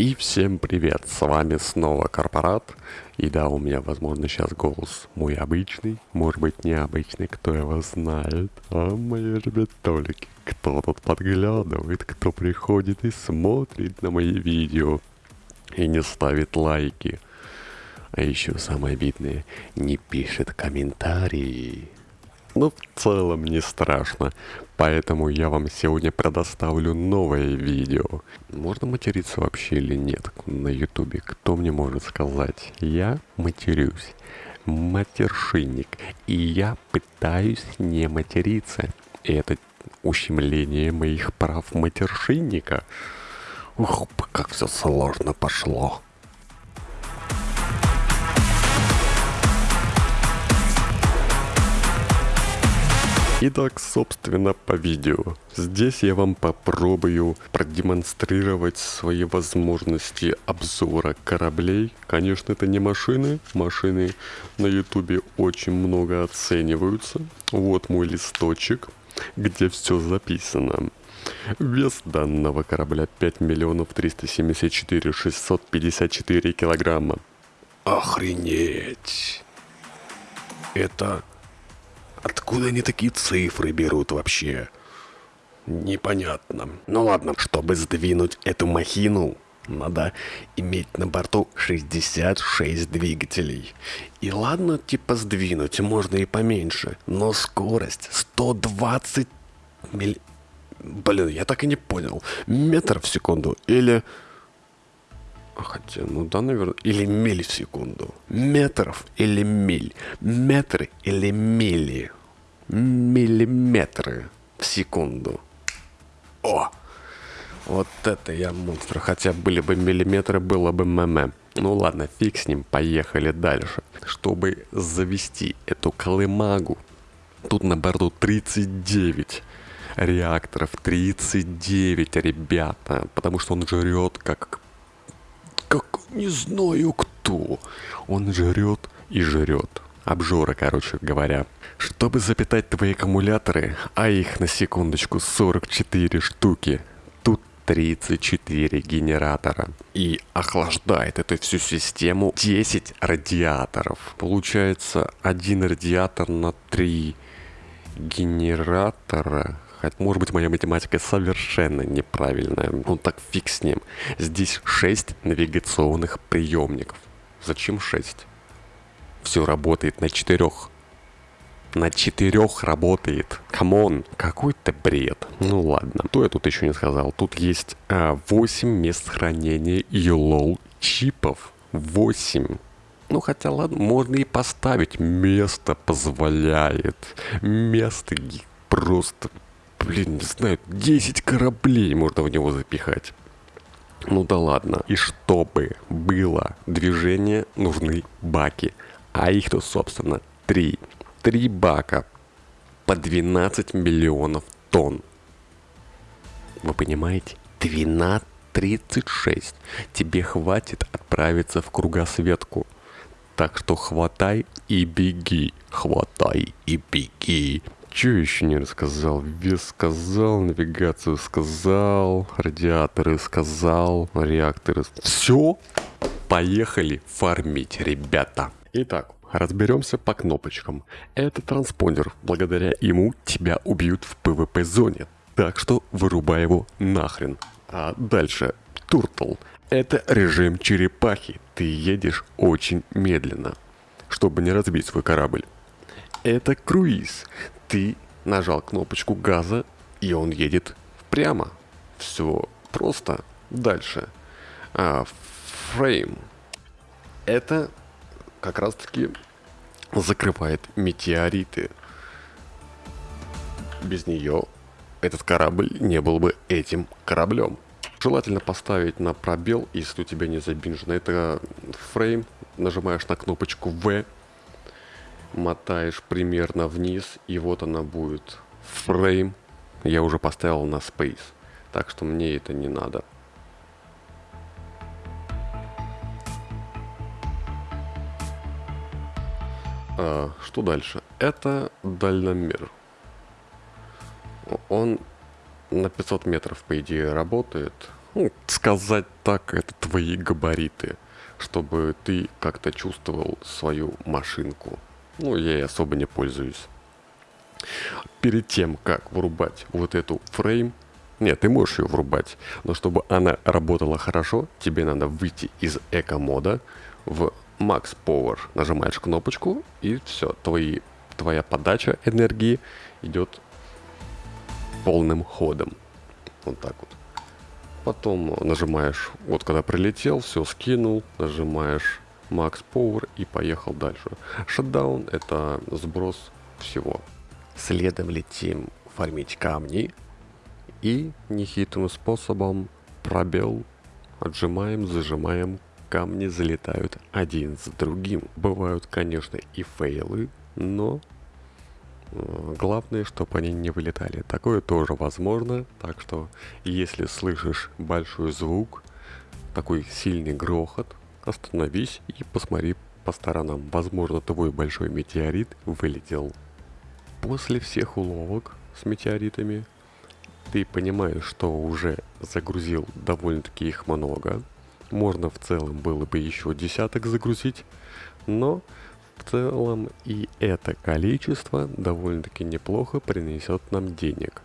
И всем привет, с вами снова Корпорат. И да, у меня, возможно, сейчас голос мой обычный, может быть, необычный, кто его знает. А мои ребятолики, кто тут подглядывает, кто приходит и смотрит на мои видео и не ставит лайки. А еще самое обидное, не пишет комментарии. Но в целом не страшно, поэтому я вам сегодня предоставлю новое видео. Можно материться вообще или нет на ютубе? Кто мне может сказать? Я матерюсь. Матершинник. И я пытаюсь не материться. И это ущемление моих прав матершинника. Ух, как все сложно пошло. Итак, собственно, по видео. Здесь я вам попробую продемонстрировать свои возможности обзора кораблей. Конечно, это не машины. Машины на ютубе очень много оцениваются. Вот мой листочек, где все записано. Вес данного корабля 5 миллионов 374 654 килограмма. Охренеть! Это Откуда они такие цифры берут вообще? Непонятно. Ну ладно, чтобы сдвинуть эту махину, надо иметь на борту 66 двигателей. И ладно, типа сдвинуть можно и поменьше, но скорость 120 миль... Блин, я так и не понял. Метр в секунду или... Хотя, ну да, наверное. Или миль в секунду. Метров или миль. Метры или мили. Миллиметры в секунду. О! Вот это я монстр. Хотя были бы миллиметры, было бы мм. Ну ладно, фиг с ним, поехали дальше. Чтобы завести эту колымагу, тут на борту 39 реакторов. 39, ребята. Потому что он жрет как не знаю кто. Он жрет и жрет. Обжора, короче говоря. Чтобы запитать твои аккумуляторы, а их на секундочку 44 штуки, тут 34 генератора. И охлаждает эту всю систему 10 радиаторов. Получается один радиатор на 3 генератора Хотя, может быть, моя математика совершенно неправильная. Ну так фиг с ним. Здесь 6 навигационных приемников. Зачем 6? Все работает на четырех. На четырех работает. Come on, какой-то бред. Ну ладно. То я тут еще не сказал. Тут есть а, 8 мест хранения YOLO чипов. 8. Ну хотя ладно, можно и поставить. Место позволяет. Место просто блин, не знаю, 10 кораблей можно в него запихать. Ну да ладно. И чтобы было движение, нужны баки. А их тут, собственно, три. Три бака по 12 миллионов тонн. Вы понимаете? 12, 36. Тебе хватит отправиться в кругосветку. Так что хватай и беги. Хватай и беги. Че еще не рассказал? Вес сказал, навигацию сказал, радиаторы сказал, реакторы... Все, поехали фармить, ребята. Итак, разберемся по кнопочкам. Это транспондер. Благодаря ему тебя убьют в PvP зоне. Так что вырубай его нахрен. А дальше, Turtle. Это режим черепахи. Ты едешь очень медленно, чтобы не разбить свой корабль. Это круиз ты нажал кнопочку газа, и он едет прямо. Все просто. Дальше. А, фрейм. Это как раз таки закрывает метеориты. Без нее этот корабль не был бы этим кораблем. Желательно поставить на пробел, если у тебя не забинжено. Это фрейм. Нажимаешь на кнопочку V мотаешь примерно вниз, и вот она будет. Фрейм я уже поставил на Space, так что мне это не надо. А, что дальше? Это дальномер. Он на 500 метров, по идее, работает. ну, сказать так, это твои габариты, чтобы ты как-то чувствовал свою машинку. Ну, я ей особо не пользуюсь. Перед тем, как врубать вот эту фрейм, нет, ты можешь ее врубать, но чтобы она работала хорошо, тебе надо выйти из эко-мода в Max Power. Нажимаешь кнопочку и все, твои, твоя подача энергии идет полным ходом. Вот так вот. Потом нажимаешь, вот когда прилетел, все скинул, нажимаешь Max Power и поехал дальше. Шатдаун это сброс всего. Следом летим фармить камни и нехитрым способом пробел отжимаем, зажимаем, камни залетают один за другим. Бывают, конечно, и фейлы, но Э, главное, чтобы они не вылетали. Такое тоже возможно. Так что, если слышишь большой звук, такой сильный грохот, остановись и посмотри по сторонам. Возможно, твой большой метеорит вылетел. После всех уловок с метеоритами, ты понимаешь, что уже загрузил довольно-таки их много. Можно в целом было бы еще десяток загрузить, но в целом и это количество довольно-таки неплохо принесет нам денег.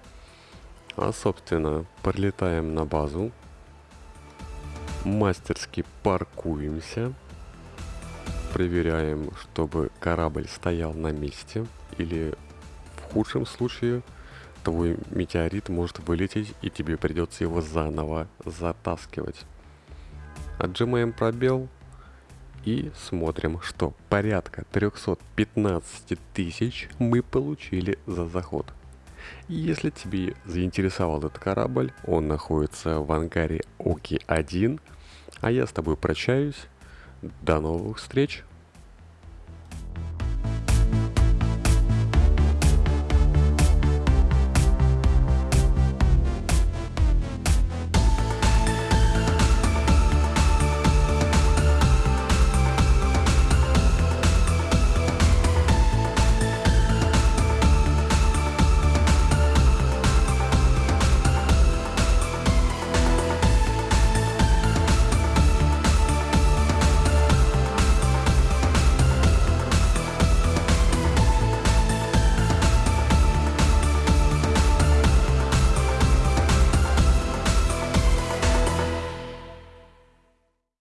А собственно, прилетаем на базу, мастерски паркуемся, проверяем, чтобы корабль стоял на месте, или в худшем случае твой метеорит может вылететь и тебе придется его заново затаскивать. Отжимаем пробел, и смотрим, что порядка 315 тысяч мы получили за заход. Если тебе заинтересовал этот корабль, он находится в ангаре Оки-1, а я с тобой прощаюсь. До новых встреч!